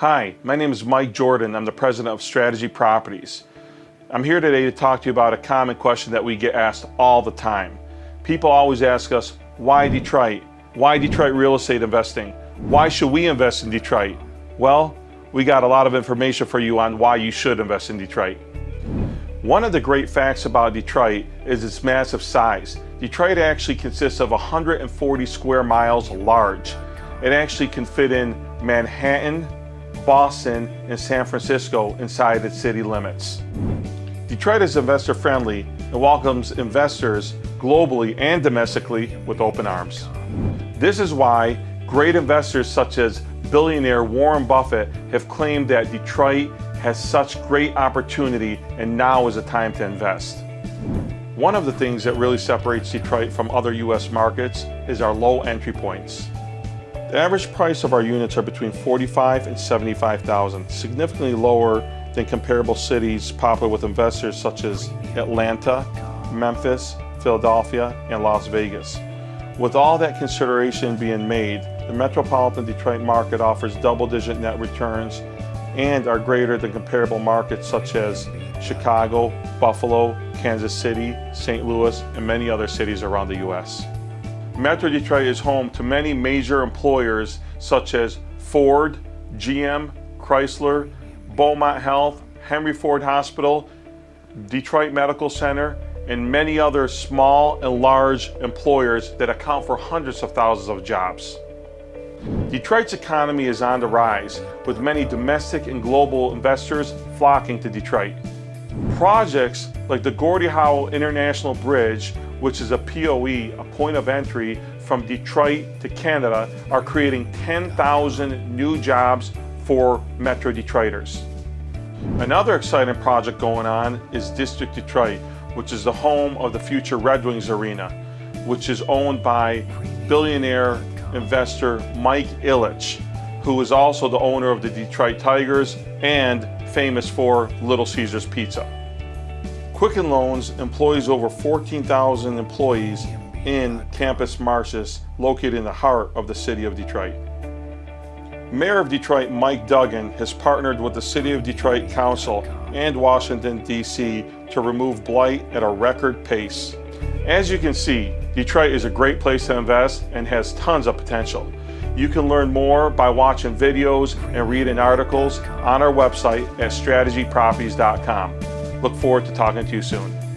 Hi, my name is Mike Jordan. I'm the president of Strategy Properties. I'm here today to talk to you about a common question that we get asked all the time. People always ask us, why Detroit? Why Detroit real estate investing? Why should we invest in Detroit? Well, we got a lot of information for you on why you should invest in Detroit. One of the great facts about Detroit is its massive size. Detroit actually consists of 140 square miles large. It actually can fit in Manhattan, Boston, and San Francisco inside its city limits. Detroit is investor friendly and welcomes investors globally and domestically with open arms. This is why great investors such as billionaire Warren Buffett have claimed that Detroit has such great opportunity and now is the time to invest. One of the things that really separates Detroit from other U.S. markets is our low entry points. The average price of our units are between 45 and 75,000, significantly lower than comparable cities popular with investors such as Atlanta, Memphis, Philadelphia, and Las Vegas. With all that consideration being made, the metropolitan Detroit market offers double-digit net returns and are greater than comparable markets such as Chicago, Buffalo, Kansas City, St. Louis, and many other cities around the U.S. Metro Detroit is home to many major employers such as Ford, GM, Chrysler, Beaumont Health, Henry Ford Hospital, Detroit Medical Center, and many other small and large employers that account for hundreds of thousands of jobs. Detroit's economy is on the rise, with many domestic and global investors flocking to Detroit. Projects like the Gordie Howe International Bridge which is a POE, a point of entry from Detroit to Canada, are creating 10,000 new jobs for Metro Detroiters. Another exciting project going on is District Detroit, which is the home of the future Red Wings Arena, which is owned by billionaire investor Mike Ilitch, who is also the owner of the Detroit Tigers and famous for Little Caesars Pizza. Quicken Loans employs over 14,000 employees in Campus Martius, located in the heart of the city of Detroit. Mayor of Detroit Mike Duggan has partnered with the City of Detroit Council and Washington, D.C. to remove blight at a record pace. As you can see, Detroit is a great place to invest and has tons of potential. You can learn more by watching videos and reading articles on our website at strategyproperties.com. Look forward to talking to you soon.